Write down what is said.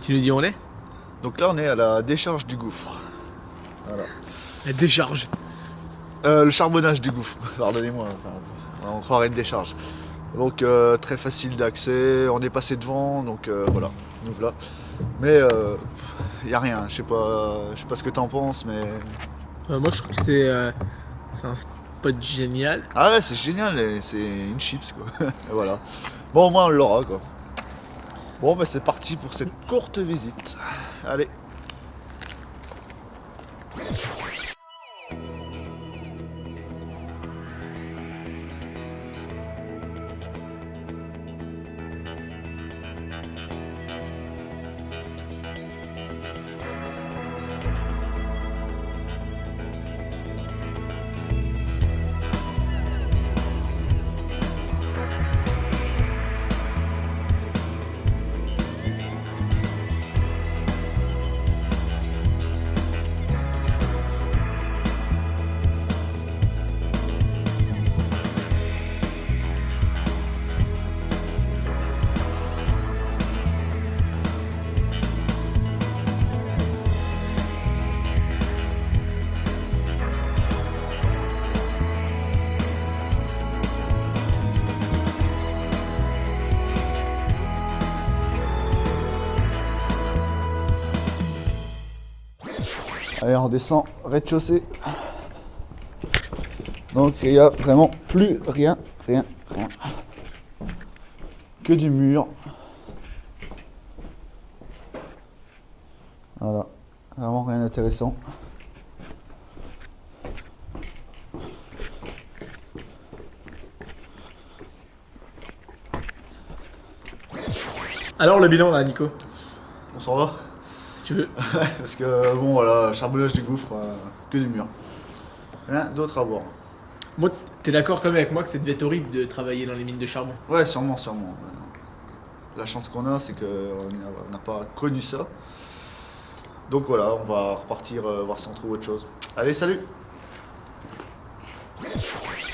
Tu nous dis où on est Donc là, on est à la décharge du gouffre. Voilà. La décharge. Euh, le charbonnage du gouffre, pardonnez-moi. Enfin, on croirait une décharge. Donc euh, très facile d'accès, on est passé devant, donc euh, voilà, nous voilà. Mais il n'y a rien, je sais pas, je sais pas ce que t'en penses, mais... Euh, moi je trouve que c'est euh, un spot génial. Ah ouais, c'est génial, c'est une chips quoi. Et voilà. Bon, au moins on l'aura quoi. Bon, bah c'est parti pour cette courte visite. Allez. Allez, on descend rez-de-chaussée. Donc il n'y a vraiment plus rien, rien, rien. Que du mur. Voilà, vraiment rien d'intéressant. Alors le bilan là, Nico, On s'en va si tu veux. Parce que bon voilà, charbonnage du gouffre, euh, que du mur. Rien d'autre à voir. Moi, t'es d'accord quand même avec moi que ça devait être horrible de travailler dans les mines de charbon Ouais, sûrement, sûrement. La chance qu'on a, c'est qu'on n'a pas connu ça. Donc voilà, on va repartir euh, voir si on trouve autre chose. Allez, salut